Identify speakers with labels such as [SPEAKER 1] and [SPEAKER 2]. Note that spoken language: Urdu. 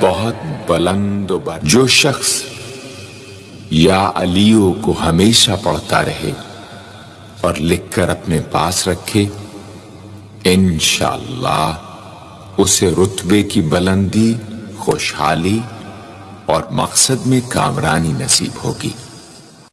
[SPEAKER 1] بہت بلند و بر جو شخص یا علیو کو ہمیشہ پڑھتا رہے اور لکھ کر اپنے پاس رکھے، انشاءاللہ اسے رتبے کی بلندی، خوشحالی اور مقصد میں کامرانی نصیب ہوگی۔